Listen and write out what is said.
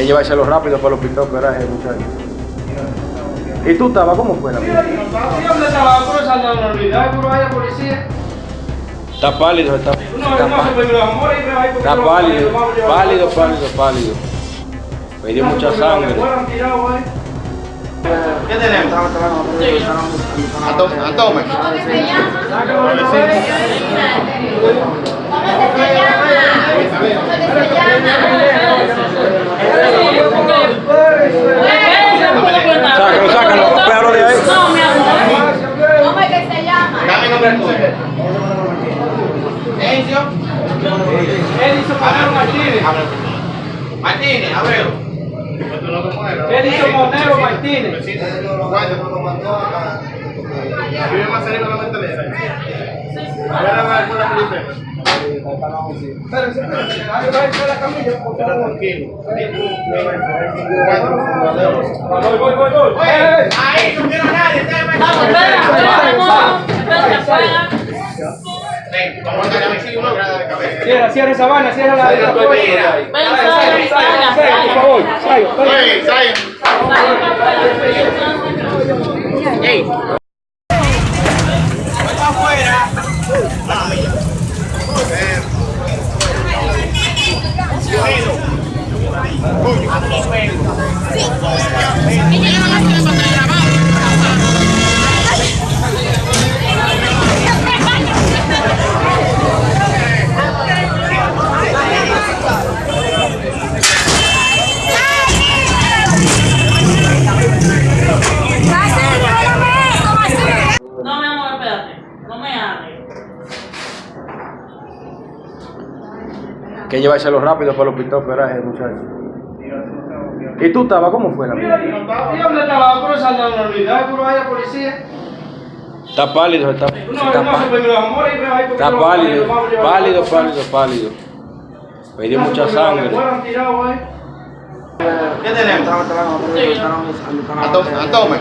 que llevárselo rápido para el hospital operaje, muchachos. ¿Y tú estabas? ¿Cómo fue la vida? ¿Dónde estaba? ¿Por esa no unidad? ¿Por vaya policía? Está pálido, está, No, está, pálido, pálido, pálido, pálido. Me dio mucha sangre. ¿Qué tenemos sácalo, pégalo de ahí. No, mi amor. ¿Cómo es que se llama? Dame nombre tuyo. Encio. Edison Monero Martínez. Martínez, Abreu. Edison Monero Martínez. Vive más cerca de la. Ahí, no quiero nadie, Ven, vamos a uno. Cierra, cierra esa vaina, cierra la. Ven, Por favor, Sayo, que llevárselo rápido para el hospital operaje, muchachos. ¿Y tú estabas? ¿Cómo fue la vida? ¿Y dónde estaba? ¿Por esa no unidad? ¿Por vaya policía? Está pálido, está, No, está, pálido, pálido, pálido, pálido. Me dio mucha sangre. ¿Qué tenemos? Atome.